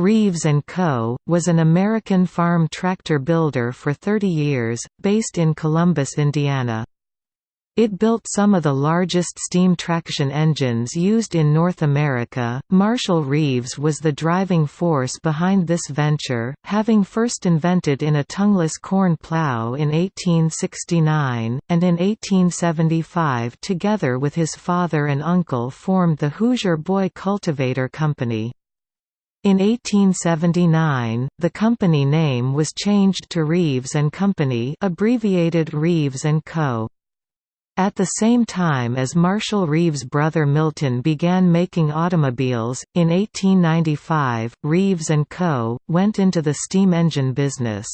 Reeves & Co., was an American farm tractor builder for 30 years, based in Columbus, Indiana. It built some of the largest steam traction engines used in North America. Marshall Reeves was the driving force behind this venture, having first invented in a tongueless corn plow in 1869, and in 1875 together with his father and uncle formed the Hoosier Boy Cultivator Company. In 1879, the company name was changed to Reeves Company, abbreviated Reeves Co. At the same time as Marshall Reeves' brother Milton began making automobiles, in 1895, Reeves & Co. went into the steam engine business.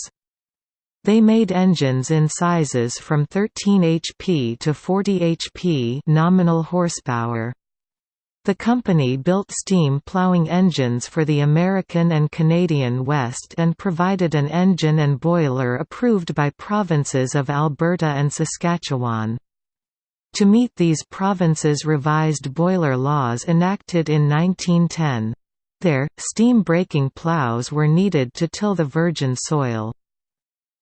They made engines in sizes from 13 HP to 40 HP nominal horsepower. The company built steam ploughing engines for the American and Canadian West and provided an engine and boiler approved by provinces of Alberta and Saskatchewan. To meet these provinces' revised boiler laws enacted in 1910. There, steam breaking ploughs were needed to till the virgin soil.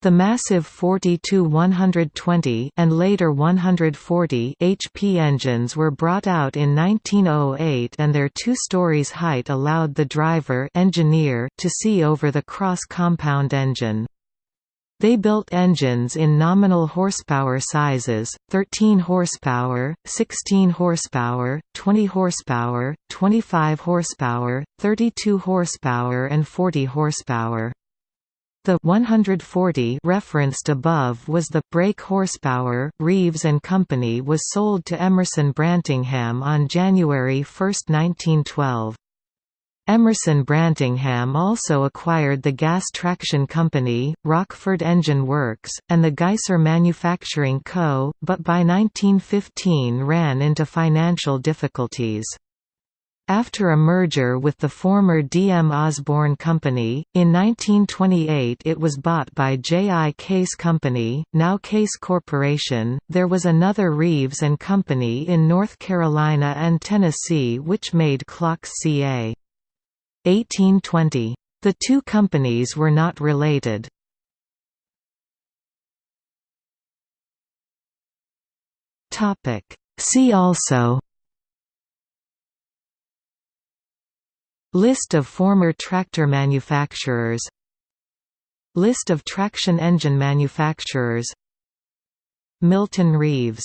The massive 40-120 and later 140 HP engines were brought out in 1908 and their two stories height allowed the driver engineer to see over the cross-compound engine. They built engines in nominal horsepower sizes, 13 horsepower, 16 horsepower, 20 horsepower, 25 horsepower, 32 horsepower and 40 horsepower. The 140 referenced above was the brake horsepower. Reeves and Company was sold to Emerson Brantingham on January 1, 1912. Emerson Brantingham also acquired the gas traction company, Rockford Engine Works, and the Geiser Manufacturing Co., but by 1915 ran into financial difficulties. After a merger with the former D. M. Osborne Company, in 1928 it was bought by J. I. Case Company, now Case Corporation. There was another Reeves and Company in North Carolina and Tennessee which made clocks ca. 1820. The two companies were not related. See also List of former tractor manufacturers. List of traction engine manufacturers. Milton Reeves